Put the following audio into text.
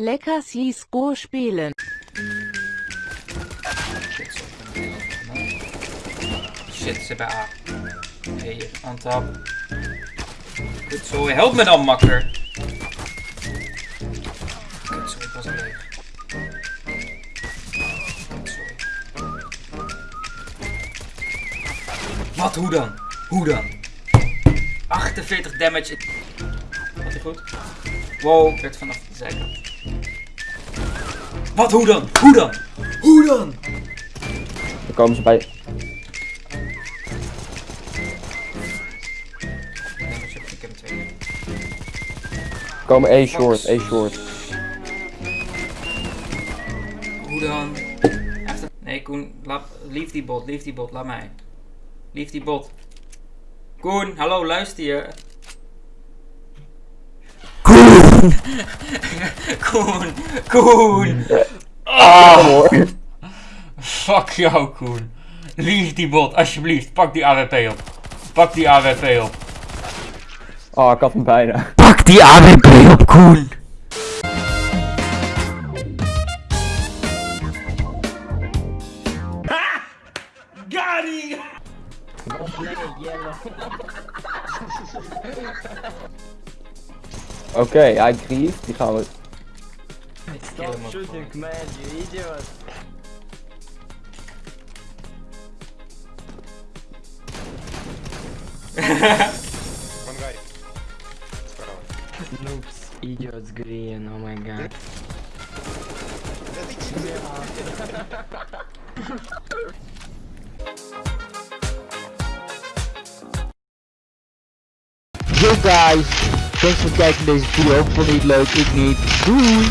Lecker CSGO spielen. Shit, zo, ze bij A. Hey, on top. Goed zo, help me dan, makker. Kut, sorry, ik was leeg. Wat, hoe dan? Hoe dan? 48 damage. Wat hij goed? Wow, ik werd vanaf de zijkant. Wat, hoe dan? Hoe dan? Hoe dan? Dan komen ze bij... Komen A short, A short. Hoe dan? Nee, Koen, laat, lief die bot, lief die bot, laat mij. Lief die bot. Koen, hallo, luister je. Koen! Koen! Koen! Ah! Fuck jou, Koen. Lief die bot, alsjeblieft, pak die AWP op. Pak die AWP op. Oh, ik had hem bijna. Pak die AWP op, Koen! Oké, hij grieft. Die gaan we... Топ-шутинг Мэдди, идиот. В ангаре. Справа. Нупс, идиот с грин, о май гад. Да ты чё? Yo guys, thanks voor het kijken naar deze video. Vond je het leuk? Ik niet. Doei!